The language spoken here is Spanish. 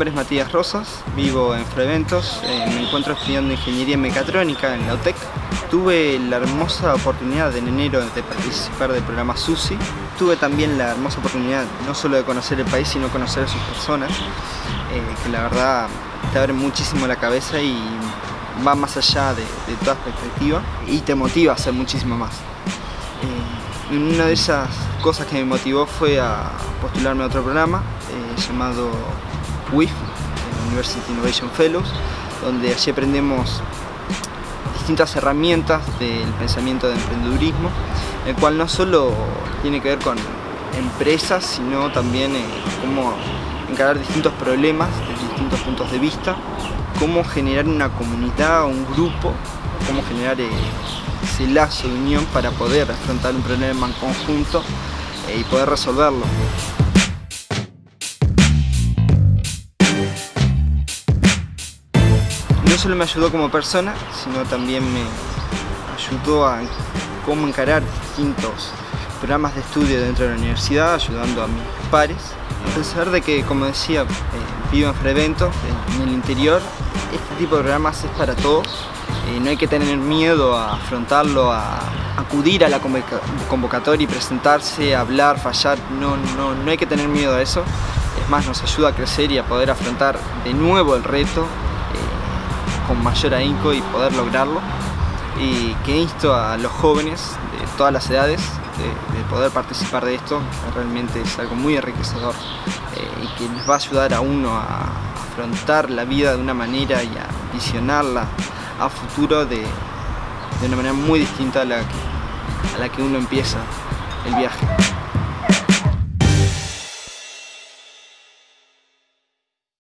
nombre es Matías Rosas, vivo en Freventos, eh, me encuentro estudiando Ingeniería Mecatrónica en la UTEC. Tuve la hermosa oportunidad en enero de participar del programa SUSI. Tuve también la hermosa oportunidad no solo de conocer el país, sino conocer a sus personas, eh, que la verdad te abre muchísimo la cabeza y va más allá de, toda perspectiva y te motiva a hacer muchísimo más. Eh, una de esas cosas que me motivó fue a postularme a otro programa llamado WIF, University Innovation Fellows, donde allí aprendemos distintas herramientas del pensamiento de emprendedurismo, el cual no solo tiene que ver con empresas, sino también eh, cómo encarar distintos problemas desde distintos puntos de vista, cómo generar una comunidad o un grupo, cómo generar eh, ese lazo de unión para poder afrontar un problema en conjunto eh, y poder resolverlo. Solo me ayudó como persona, sino también me ayudó a cómo encarar distintos programas de estudio dentro de la universidad, ayudando a mis pares. A pesar de que, como decía, eh, vivo en Frevento, en el interior, este tipo de programas es para todos. Eh, no hay que tener miedo a afrontarlo, a acudir a la convocatoria y presentarse, hablar, fallar. No, no, no hay que tener miedo a eso. Es más, nos ayuda a crecer y a poder afrontar de nuevo el reto con mayor ahínco y poder lograrlo y que insto a los jóvenes de todas las edades de, poder participar de esto, realmente es algo muy enriquecedor eh, y que les va a ayudar a uno a afrontar la vida de una manera y a visionarla a futuro de, de una manera muy distinta a la, a la que uno empieza el viaje.